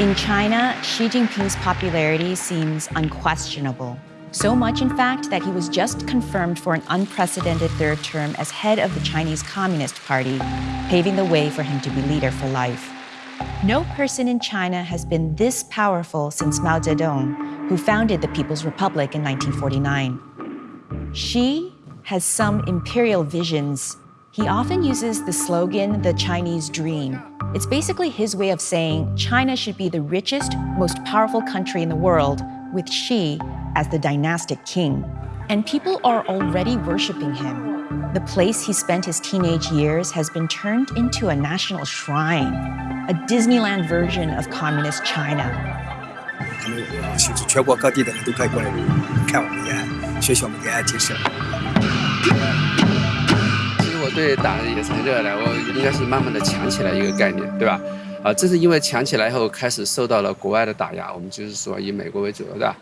In China, Xi Jinping's popularity seems unquestionable. So much, in fact, that he was just confirmed for an unprecedented third term as head of the Chinese Communist Party, paving the way for him to be leader for life. No person in China has been this powerful since Mao Zedong, who founded the People's Republic in 1949. Xi has some imperial visions. He often uses the slogan, the Chinese dream. It's basically his way of saying China should be the richest, most powerful country in the world, with Xi as the dynastic king. And people are already worshiping him. The place he spent his teenage years has been turned into a national shrine, a Disneyland version of communist China. 他们甚至全国各地的人都可以过来看我们延安，学习我们延安精神。其实我 对党也是很热爱，我应该是慢慢的强起来一个概念，对吧？啊，这是因为强起来以后开始受到了国外的打压，我们就是说以美国为主，对吧？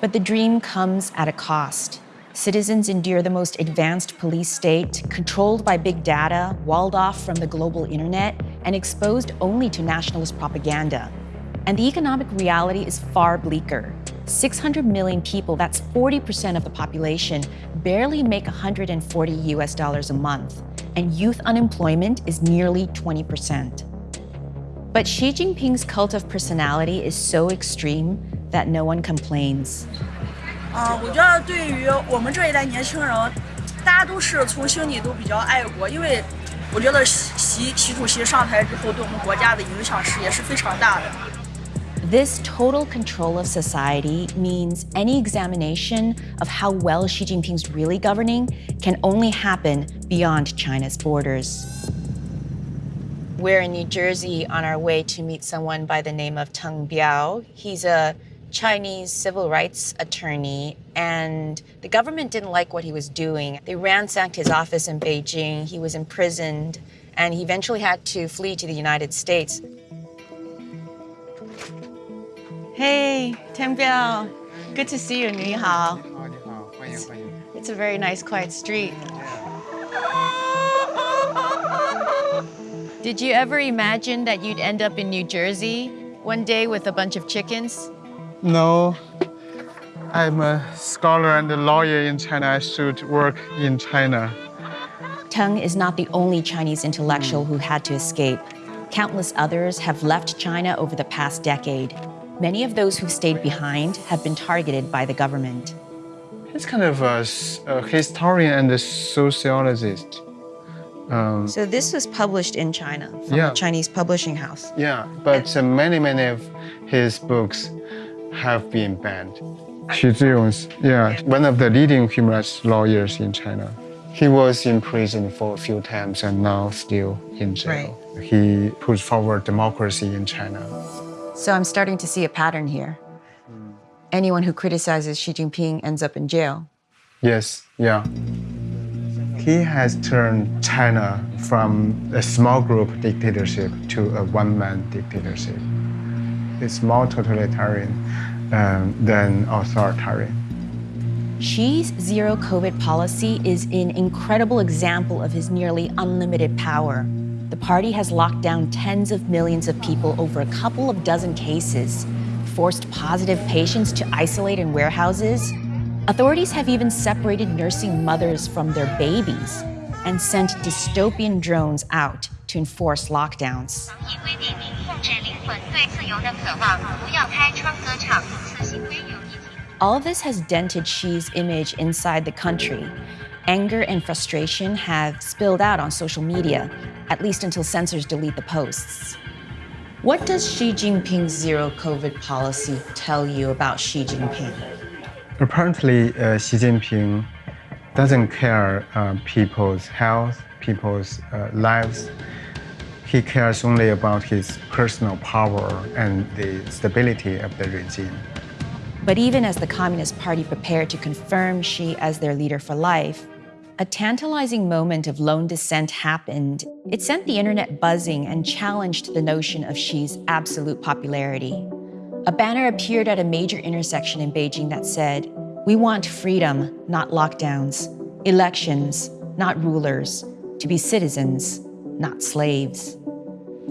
but the dream comes at a cost. Citizens endure the most advanced police state, controlled by big data, walled off from the global internet, and exposed only to nationalist propaganda. And the economic reality is far bleaker. 600 million people, that's 40% of the population, barely make 140 US dollars a month, and youth unemployment is nearly 20%. But Xi Jinping's cult of personality is so extreme that no one complains. 啊，我觉得对于我们这一代年轻人，大家都是从心里都比较爱国，因为我觉得习习主席上台之后，对我们国家的影响是也是非常大的。 This total control of society means any examination of how well Xi Jinping's really governing can only happen beyond China's borders. We're in New Jersey on our way to meet someone by the name of Teng Biao. He's a Chinese civil rights attorney, and the government didn't like what he was doing. They ransacked his office in Beijing, he was imprisoned, and he eventually had to flee to the United States. Hey, Teng Biao. Good to see you, Ni hao. It's a very nice, quiet street. Did you ever imagine that you'd end up in New Jersey one day with a bunch of chickens? No, I'm a scholar and a lawyer in China. I should work in China. Teng is not the only Chinese intellectual hmm. who had to escape. Countless others have left China over the past decade. Many of those who've stayed behind have been targeted by the government. He's kind of a, a historian and a sociologist. Um, so this was published in China from yeah. a Chinese publishing house. Yeah, but uh, many, many of his books have been banned. Xu Zhiyong, yeah, one of the leading human rights lawyers in China. He was in prison for a few times and now still in jail. Right. He pushed forward democracy in China. So I'm starting to see a pattern here. Anyone who criticizes Xi Jinping ends up in jail. Yes, yeah. He has turned China from a small group dictatorship to a one-man dictatorship. It's more totalitarian um, than authoritarian. Xi's zero COVID policy is an incredible example of his nearly unlimited power. The party has locked down tens of millions of people over a couple of dozen cases, forced positive patients to isolate in warehouses. Authorities have even separated nursing mothers from their babies and sent dystopian drones out to enforce lockdowns. All of this has dented Xi's image inside the country. Anger and frustration have spilled out on social media, at least until censors delete the posts. What does Xi Jinping's zero COVID policy tell you about Xi Jinping? Apparently, uh, Xi Jinping doesn't care uh, people's health, people's uh, lives. He cares only about his personal power and the stability of the regime. But even as the Communist Party prepared to confirm Xi as their leader for life, a tantalizing moment of lone dissent happened. It sent the internet buzzing and challenged the notion of Xi's absolute popularity. A banner appeared at a major intersection in Beijing that said, we want freedom, not lockdowns, elections, not rulers, to be citizens, not slaves.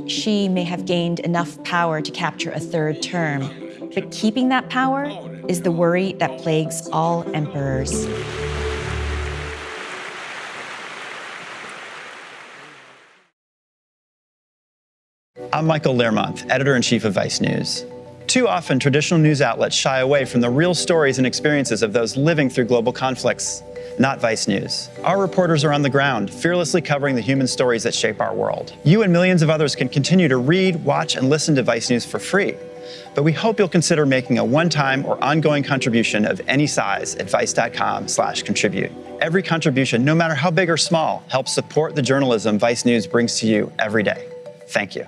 Xi may have gained enough power to capture a third term, but keeping that power is the worry that plagues all emperors. I'm Michael Learmonth, editor-in-chief of Vice News. Too often, traditional news outlets shy away from the real stories and experiences of those living through global conflicts, not Vice News. Our reporters are on the ground, fearlessly covering the human stories that shape our world. You and millions of others can continue to read, watch, and listen to Vice News for free. But we hope you'll consider making a one-time or ongoing contribution of any size at vice.com slash contribute. Every contribution, no matter how big or small, helps support the journalism Vice News brings to you every day. Thank you.